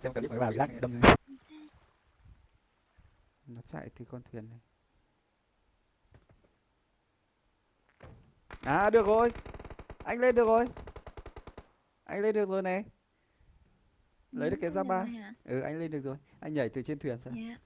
xem clip của bà bị lag đâm nó chạy từ con thuyền này. À được rồi. Anh lên được rồi. Anh lên được rồi này. Lấy được cái giáp ba. ừ anh lên được rồi. Anh nhảy từ trên thuyền sang. Dạ.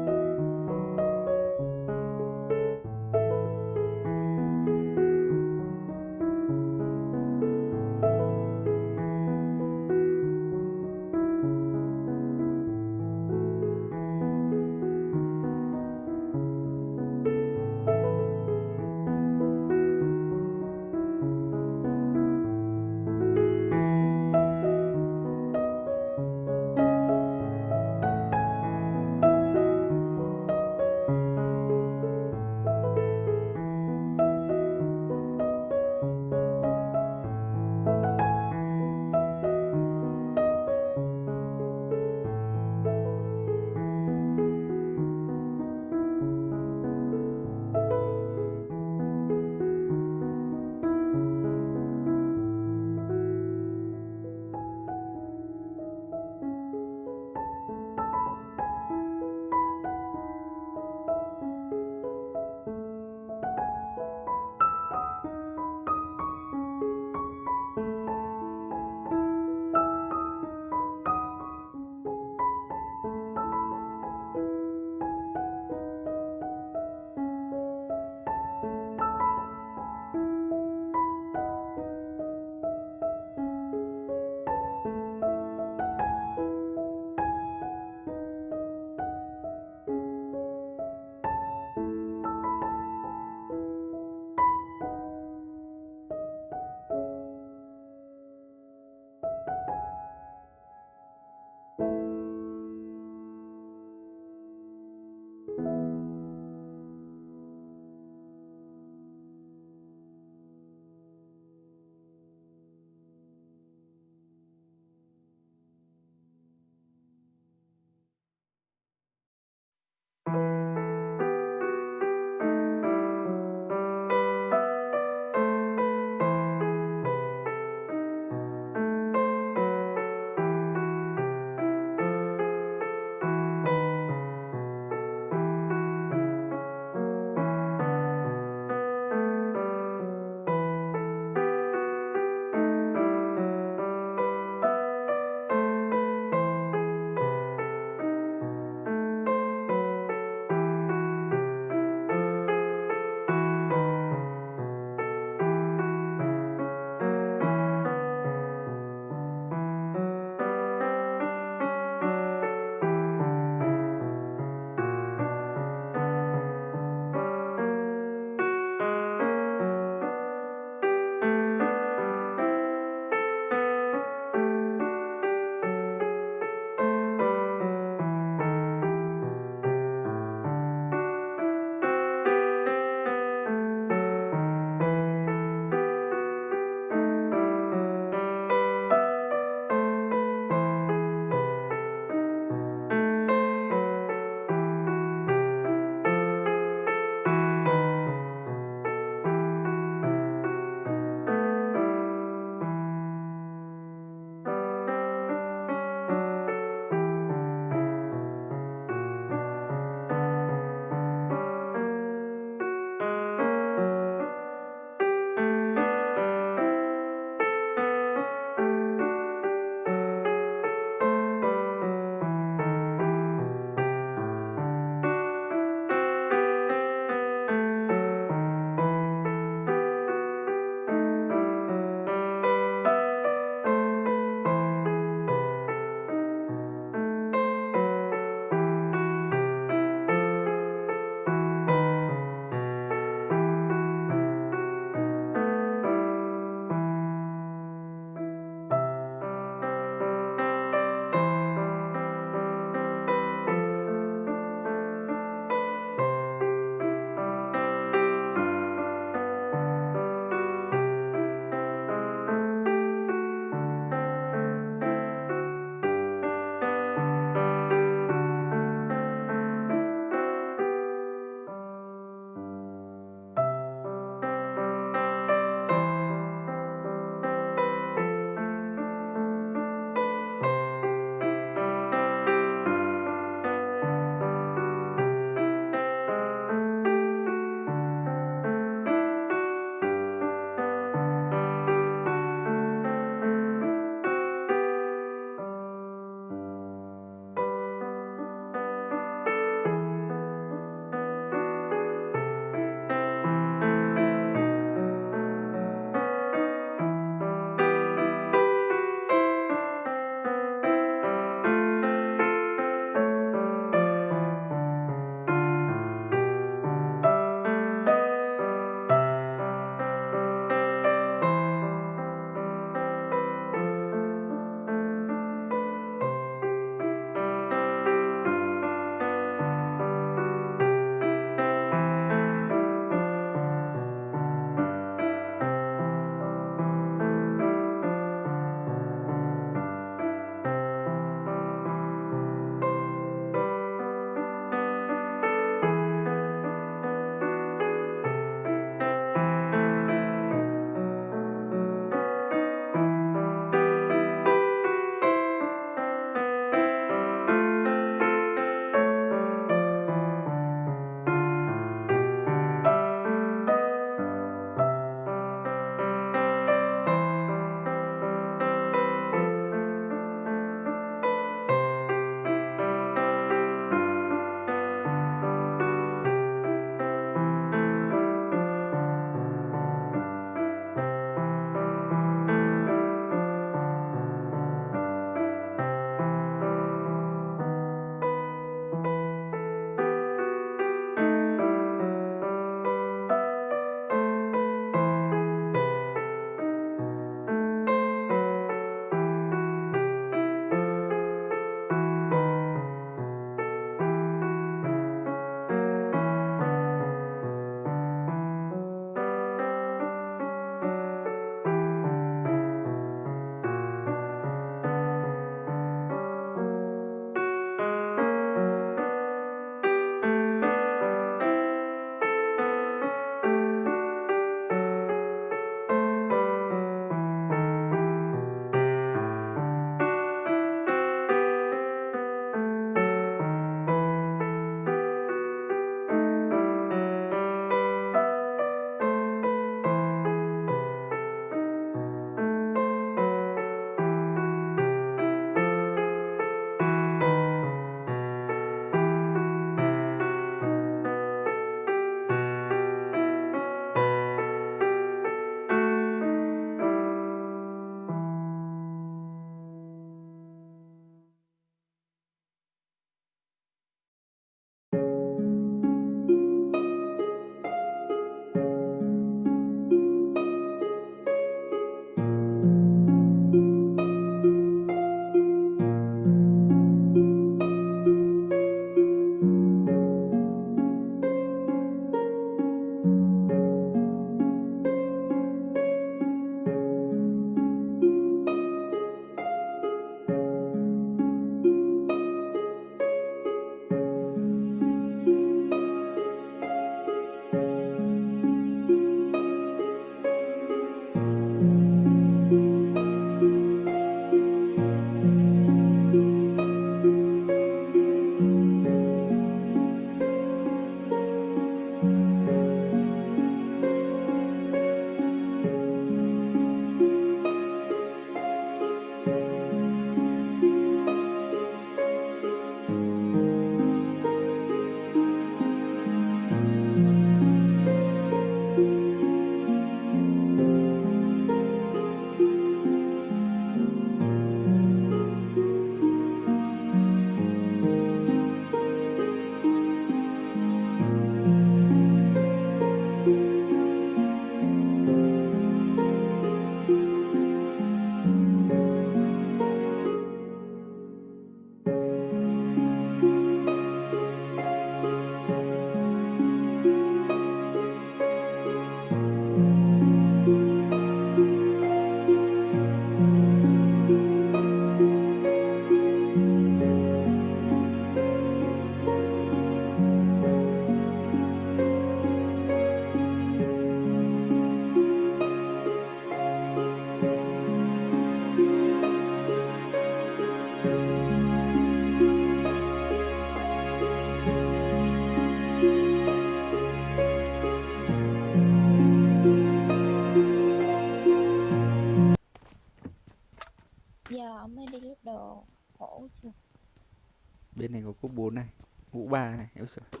Bên này có cúp 4 này mũ ba này Ôi giời.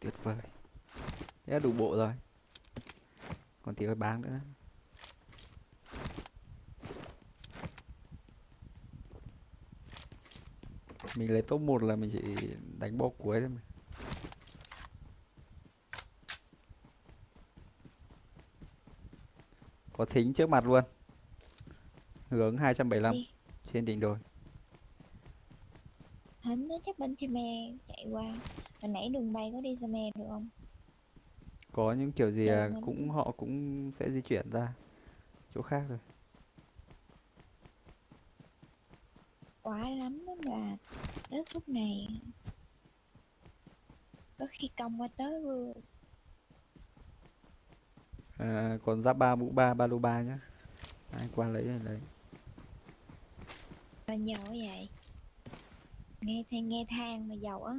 tuyệt vời. Thế là đủ bộ rồi. Còn tí phải bán nữa. Mình lấy top 1 là mình chỉ đánh bo cuối thôi mà. Có thính trước mặt luôn. Hướng 275 Đi. trên đỉnh đồi Thính nó chắc bên chim me chạy qua. Hồi nãy đường bay có đi xe me được không? có những kiểu gì à, mình- cũng họ cũng sẽ di chuyển ra chỗ khác rồi. Quá lắm á là tới khúc này Có khi công qua tới luôn. À, còn giáp ba mũ ba ba lô ba nhá. Ai qua lấy thì lấy. Giàu quá vậy Nghe than nghe than mà giàu á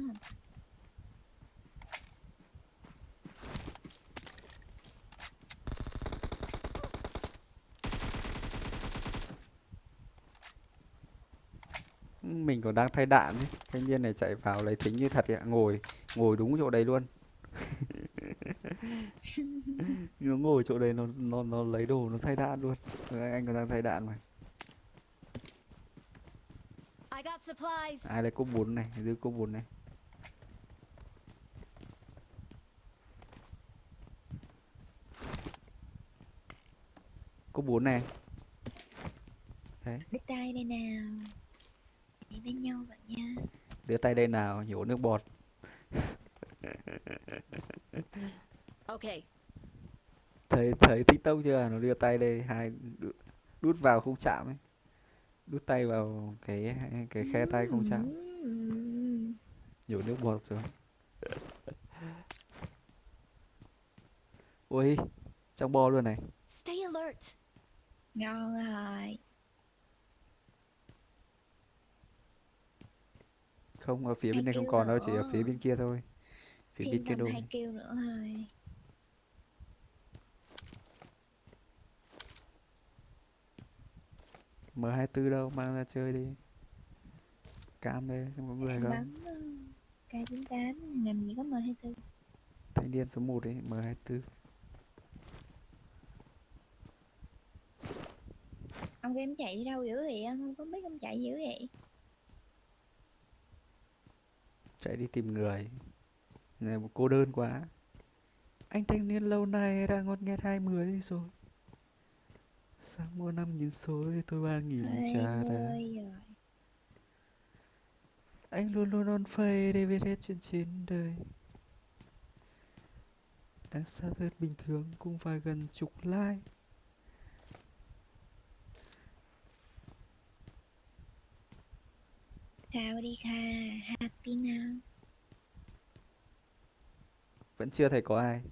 mình còn đang thay đạn ấy. thanh niên này chạy vào lấy thính như thật ạ. Ngồi ngồi đúng chỗ đấy luôn. Nó ngồi chỗ đấy nó nó nó lấy đồ nó thay đạn luôn. Anh còn đang thay đạn mà I got supplies. Ai lấy cúp bốn này? Giữ cúp bốn này. Cúp bốn này. Đấy Đứt tay đây nào. Đi với nhau vậy nha. Đưa tay đây nào nhổ nước bọt. Okay. thấy thấy tiktok chưa? Nó đưa tay đây hai đút vào không chạm ấy đút tay vào cái cái khe tay không chạm. Nhổ nước bọt rồi ui trong bo luôn này. Stay alert. Ngon rồi. Không ở phía Hai bên này không còn đâu chỉ ở phía bên kia thôi. Phía bên kia đôi hai kêu nữa thôi M24 đâu mang ra chơi đi. Cam đây xem có người Em không. bắn ờ, K98 làm gì có M24 thanh niên số 1 ấy M24 Ông em chạy đi đâu dữ vậy? Em không có biết ông chạy dữ vậy. Chạy đi tìm người. Này một cô đơn quá. Anh thanh niên lâu nay đã ngót nghét hai mươi rồi sang mua năm nghìn xôi tôi ba nghìn trà đá anh luôn luôn on phây để biết hết chuyện trên đời. Đang xa thật bình thường cũng phải gần chục like. Chào đi Kha Happy now. Vẫn chưa thấy có ai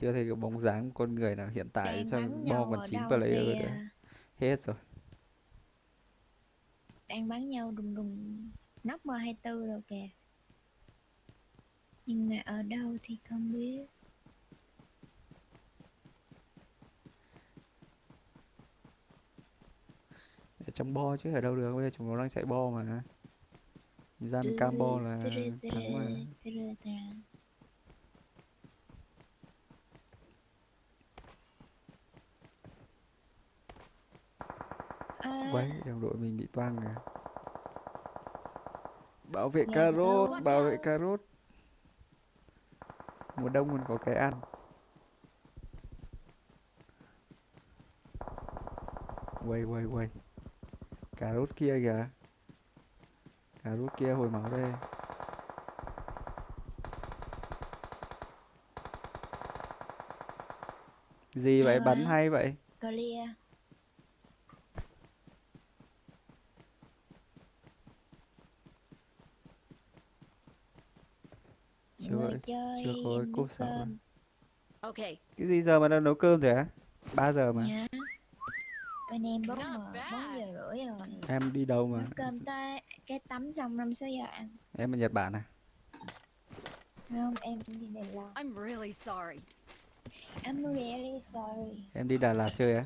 chưa thấy có bóng dáng con người nào hiện tại Đang trong bắn bo còn ở 9 đâu player nữa hết rồi Đang bắn nhau đùng đùng Nóc M24 rồi kìa Nhưng mà ở đâu thì không biết ở trong bo chứ ở đâu được bây giờ chúng nó đang chạy bo mà gian cam bo là thắng mà đồng đội mình bị toang kìa. Bảo vệ Dạ, cà rốt, bảo vệ cà rốt. Mùa đông còn có cái ăn. Quay, quay, quay. Cà rốt kia kìa. Cà rốt kia hồi máu đây. Gì vậy? Nào Bắn hay vậy? clear Chưa Người vậy. Chơi chưa có sạo cơm Okay. Cái gì giờ mà đang nấu cơm thế á? 3 giờ mà. nhá bên em bốn Not mà bốn bad. giờ rưỡi rồi Em đi đâu mà? nấu cơm tới cái tắm xong năm sáu giờ ăn Em ở Nhật Bản à? không em đi Đài Loan I'm really sorry. I'm really sorry Em đi Đà Lạt chơi á?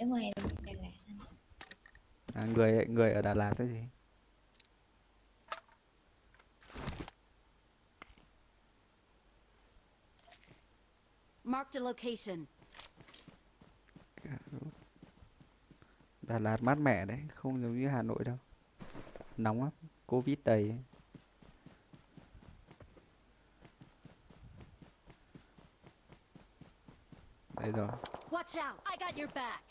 đúng rồi em đi Đà Lạt À, người người ở Đà Lạt cái gì? Marked a location. Đà Lạt mát mẻ đấy không giống như Hà Nội đâu nóng lắm Covid đầy đây rồi Watch out! I got your back.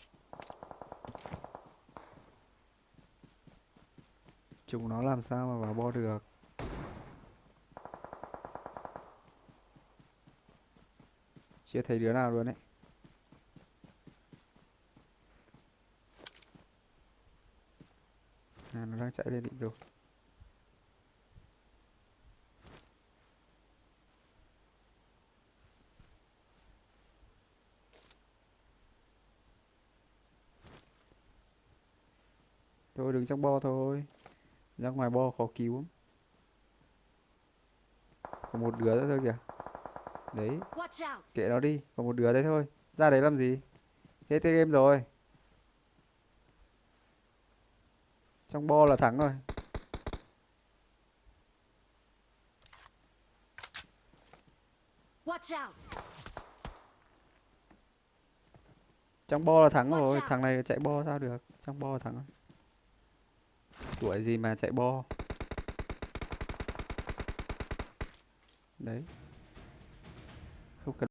chúng nó làm sao mà vào bo được chưa thấy đứa nào luôn đấy à nó đang chạy lên định rồi thôi, đứng trong bo thôi. Ra ngoài bo khó cứu lắm. còn một đứa nữa thôi kìa đấy. Kệ nó đi còn một đứa đấy thôi. Ra đấy làm gì? Hết cái game rồi. Trong bo là thắng rồi. Trong bo là thắng rồi. thằng này chạy bo sao được? Trong bo là thắng rồi. Tuổi gì mà chạy bo? Đấy không cần